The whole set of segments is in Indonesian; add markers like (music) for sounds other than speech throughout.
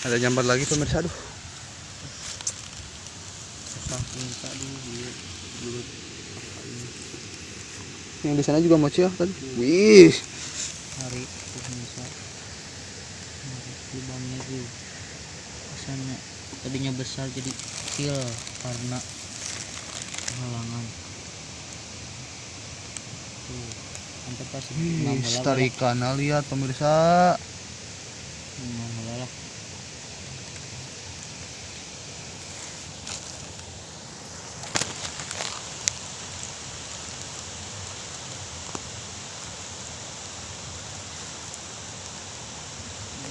Ada nyambar lagi pemirsa aduh. Yang di sana juga mochi ya tadi. Wih. hari pemirsa lubangnya tuh kesannya tadinya besar jadi kecil karena halangan tuh sampai pas bola tarikana lihat pemirsa.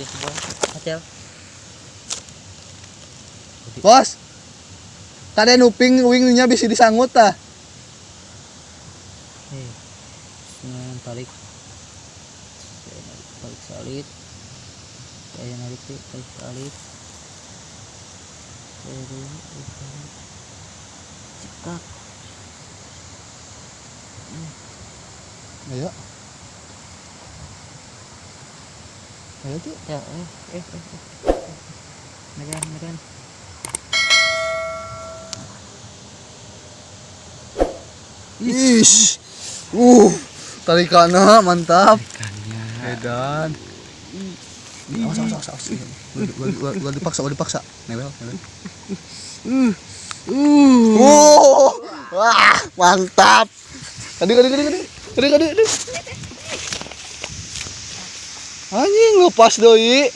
Dia sebuah hotel Bos. Tadi nuping wingnya bisa disangut tah. Senang tarik. Tarik salib. Saya narik tarik salib. Cekak. Ayo. Ayo tuh. Ya, eh, eh, eh, eh. Medan, medan. Ish. Uh, tarikana mantap. Ikannya. Edan. Awas, awas, awas, awas. Gua, dipaksa, gua dipaksa. Nebel, nebel. Oh, wah, mantap. Kadi, kadi, kadi, kadi, kadi, kadi, kadi. Anjing lepas doi.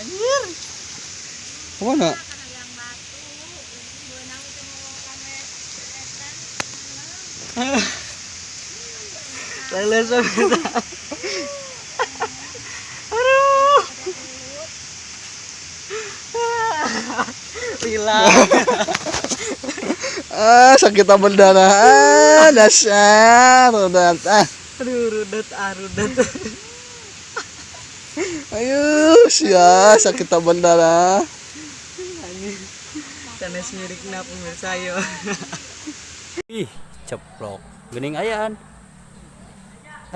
anjir. Ke mana? Lele Aduh. (laughs) Hilang. Ah, sakit berdarah. Ah, dasar. Udah, ah. Aduh, rudet, ah, rudet. Ayo, sia sakit berdarah. Anjir. Sanes mirik na pemirsa yo. Ih, ceplok. Gening ayaan.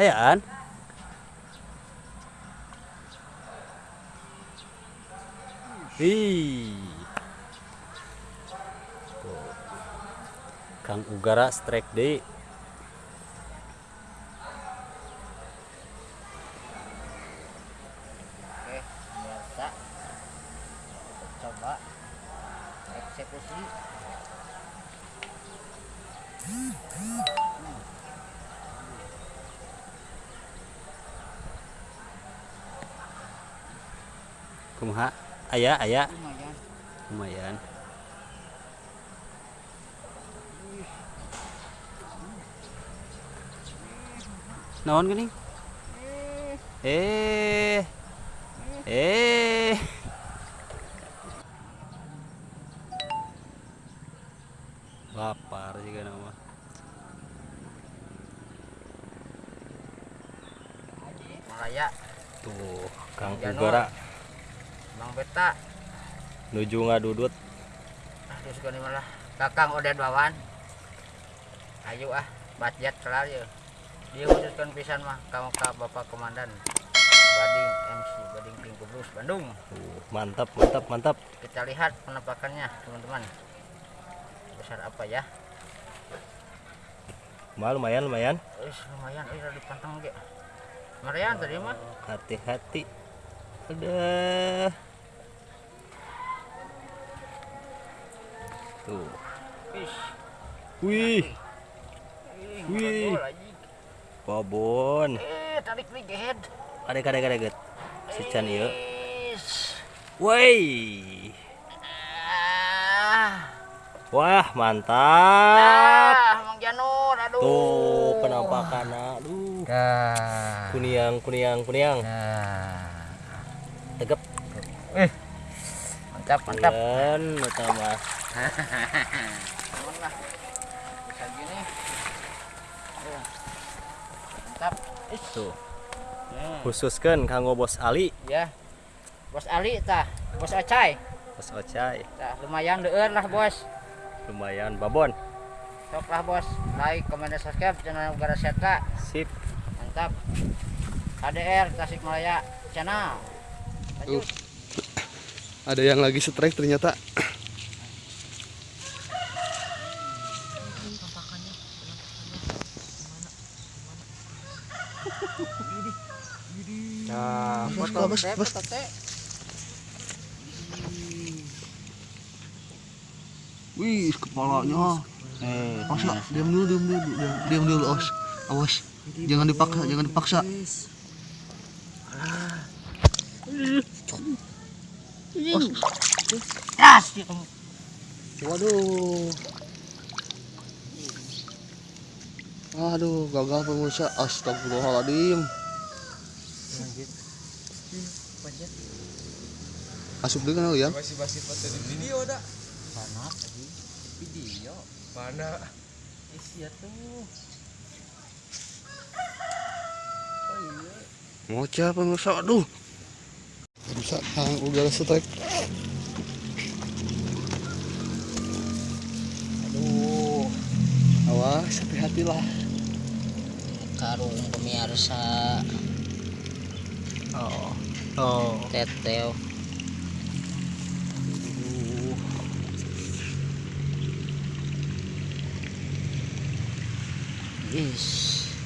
Ayaan. Ih. Kang Ugara strike deui. Oke, biasa. Coba eksekusi. Kumaha? Aya, aya. Lumayan. Naon geuning? Eh. Eh. Lapar juga nama. Malaya, Tuh, Kang. Ugara Bang Beta, nuju ngadudut. terus gini malah Kakang Oden Wawan. Ayo ah, budget kelar ya. Dia wujudkan pisan mah kamu ka Bapak Komandan. Bading MC Bading Pink Blues Bandung. Tuh, mantap, mantap, mantap. Kita lihat penampakannya teman-teman. Besar apa ya? Mal lumayan, lumayan. Wis lumayan, eh udah dipantang ge. Marian tadi mah. Hati-hati. Udah. Tuh. Wih, Ih, Wih. Babon. Eh, tarik nih gehed. Ada kada kada get. Si Chan ieu. Wis. Woi. Ah. Wah, mantap. Ah, Mang Janur, aduh. Tuh, penampakan aduh. Dah. Kuniang, kuniang, kuniang. Nah. Tegep. Mantap, mantap. Dan utama. Aman lah. Bisa gini. Aduh. Mantap. Tuh. Hmm. Khususkan kanggo Bos Ali, Ya. Bos Ali tah, Bos Ocai. Bos Ocai. Tah lumayan deueur lah, Bos. Lumayan babon. Sok lah, Bos. Like, comment, dan subscribe channel Ugara Seta. Sip. Mantap. HDR Tasikmalaya channel Uh, ada yang lagi strike ternyata. Bos, bos, bos. Wih, kepalanya. Eh, Awas, Kak. diam dulu, diam dulu, diam, diam dulu, awas. Awas. Jangan dipaksa, jangan dipaksa. Ya kamu. Waduh. Aduh, gagal pemirsa. Astagfirullahaladzim. Asup dulu kan ya? Masih masih foto di video dah. Mana tadi? Video. Mana? Isi tuh. Ngoceh pemirsa, aduh. Pemirsa, kang udara strike. Aduh, Awas, hati-hati lah. karung pemirsa Oh. Oh. teteo. Yes.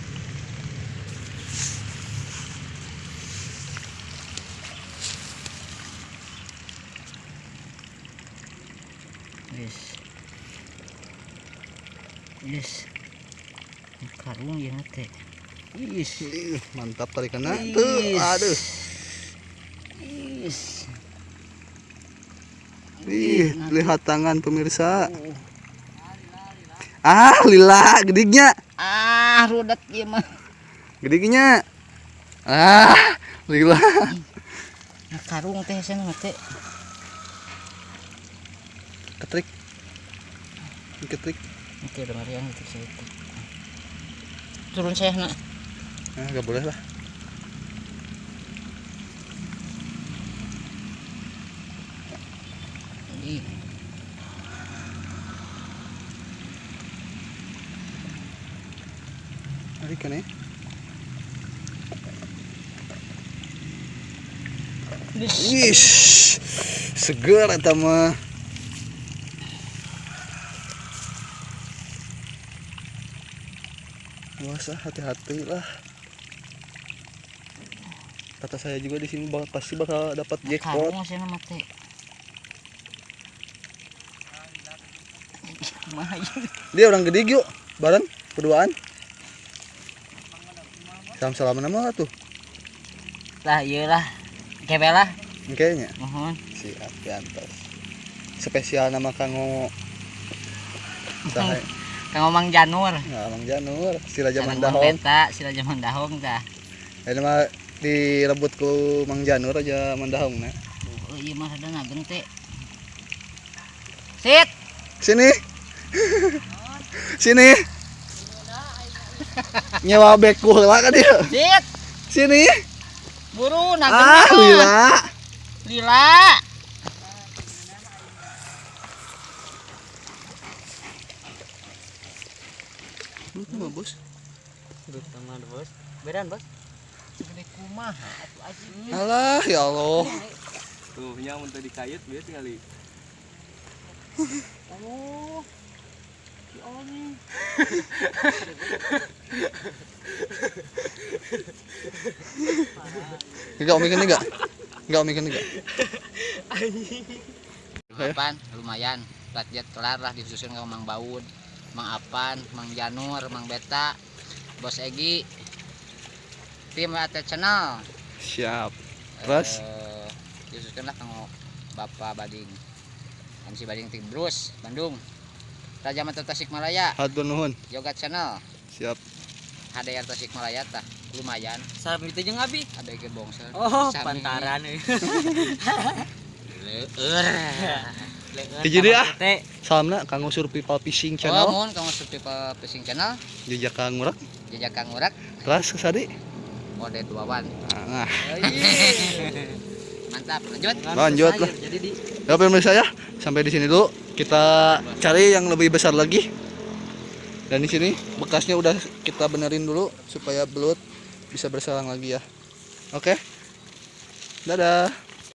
Yes. Karung ya teh. Is. Mantap tarikannya. Tuh, aduh. Is. Ih, lihat tangan pemirsa. Ah, lila, gediknya. Ah, rudat ieu mah. Gediknya. Ah, lila. Nah, karung teh sana teh. Ketrik. Ketrik. Oke, udah Marian itu saya. Turun saya nak. Ah, gak boleh lah. Ih, Tarikan ya. Wish, seger eta mah. Puasa hati-hati lah. Kata saya juga di sini bakal pasti bakal dapat jackpot. (laughs) Dia orang gede yuk, bareng berduaan. Salam salaman nama tuh, Lah ieu lah. Kebe lah. kayaknya. Mohon. Siap, diantos. Spesial nama Kang Sahay. (laughs) Kang Omang Janur. Nah, Mang Janur, si Raja Sareng Mandahong. Mang Beta, si Raja Mandahong tah. Ini mah direbut ku Mang Janur Raja Mandahong nah. Oh, iya mah ada nageng teh. Sit. Sini. Sini. Nyewa beku lah kan dia. Sit. Sini. Buru nageng. Ah, lila. Lila. Lu mah bos. Duduk teman bos. Bedan bos. Alah, ya Allah. Tuh, nya mun tadi kayut bieu tinggali. Oh. Si Oni. Enggak omikan enggak? Enggak omikan enggak? Apaan? Lumayan. Budget kelar lah disusun ke Mang Baud, Mang Apan, Mang Janur, Mang Beta, Bos Egi, tim AT Channel. Siap. Terus? Eh, disusun lah kanggo Bapak Bading. MC Bading Tim Bruce, Bandung. Raja Mata Tasikmalaya, Hatur nuhun. Yoga Channel, Siap. HDR Tasikmalaya tah. Lumayan, Salam itu jeung abi. ada ge bongsel. Oh, Sami. pantaran euy. Leur. Ah. Teh. Salamna Kang Survival Fishing Oh, Channel. mohon kamu subscribe Fishing Channel, Jejak Kang Murak. jajak Kang Urak, Terus kesadi. Mode duawan. Nah, Mantap, lanjut. Lanjut lah. Jadi di Ya pemirsa ya, sampai di sini dulu. Kita cari yang lebih besar lagi. Dan di sini bekasnya udah kita benerin dulu supaya belut bisa bersalang lagi ya. Oke. Dadah.